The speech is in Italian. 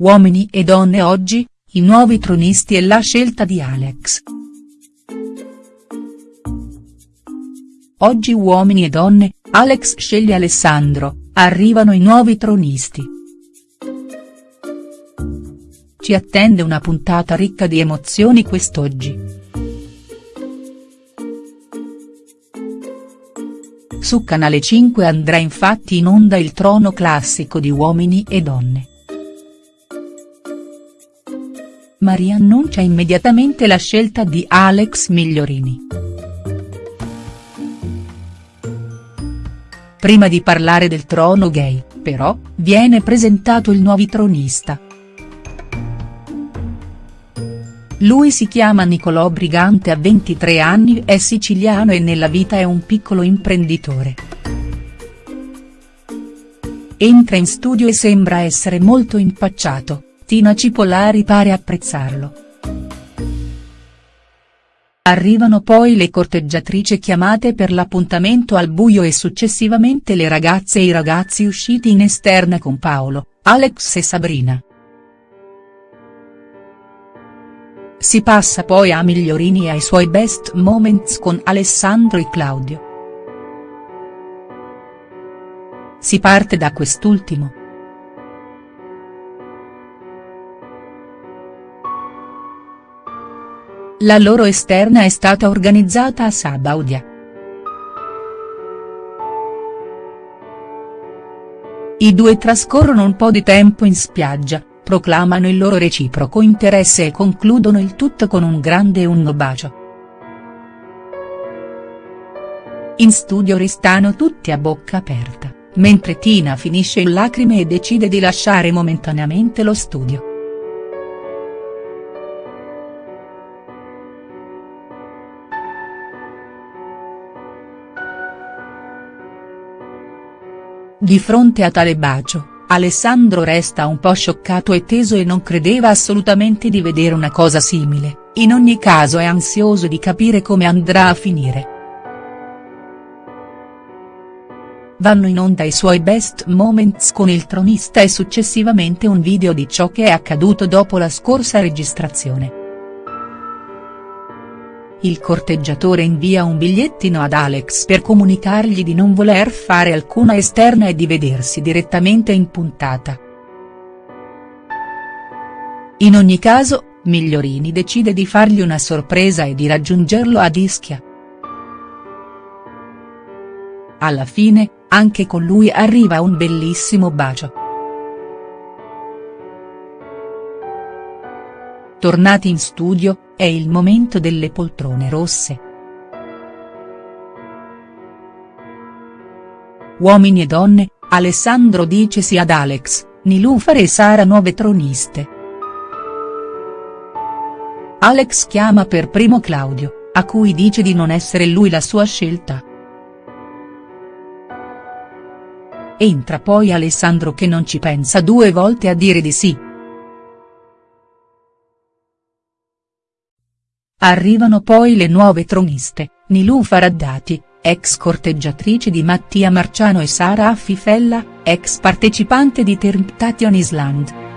Uomini e donne oggi, i nuovi tronisti e la scelta di Alex. Oggi Uomini e donne, Alex sceglie Alessandro, arrivano i nuovi tronisti. Ci attende una puntata ricca di emozioni quest'oggi. Su Canale 5 andrà infatti in onda il trono classico di Uomini e donne. Maria annuncia immediatamente la scelta di Alex Migliorini. Prima di parlare del trono gay, però, viene presentato il nuovo tronista. Lui si chiama Nicolò Brigante ha 23 anni è siciliano e nella vita è un piccolo imprenditore. Entra in studio e sembra essere molto impacciato, Tina Cipollari pare apprezzarlo. Arrivano poi le corteggiatrici chiamate per l'appuntamento al buio e successivamente le ragazze e i ragazzi usciti in esterna con Paolo, Alex e Sabrina. Si passa poi a Migliorini e ai suoi best moments con Alessandro e Claudio. Si parte da quest'ultimo. La loro esterna è stata organizzata a Sabaudia. I due trascorrono un po' di tempo in spiaggia, proclamano il loro reciproco interesse e concludono il tutto con un grande e bacio. In studio restano tutti a bocca aperta, mentre Tina finisce in lacrime e decide di lasciare momentaneamente lo studio. Di fronte a tale bacio, Alessandro resta un po' scioccato e teso e non credeva assolutamente di vedere una cosa simile, in ogni caso è ansioso di capire come andrà a finire. Vanno in onda i suoi best moments con il tronista e successivamente un video di ciò che è accaduto dopo la scorsa registrazione. Il corteggiatore invia un bigliettino ad Alex per comunicargli di non voler fare alcuna esterna e di vedersi direttamente in puntata. In ogni caso, Migliorini decide di fargli una sorpresa e di raggiungerlo ad Ischia. Alla fine, anche con lui arriva un bellissimo bacio. Tornati in studio, è il momento delle poltrone rosse. Uomini e donne, Alessandro dice sì ad Alex, Nilufar e Sara nuove troniste. Alex chiama per primo Claudio, a cui dice di non essere lui la sua scelta. Entra poi Alessandro che non ci pensa due volte a dire di sì. Arrivano poi le nuove troniste, Nilufar Addati, ex corteggiatrice di Mattia Marciano e Sara Affifella, ex partecipante di Temptation Island.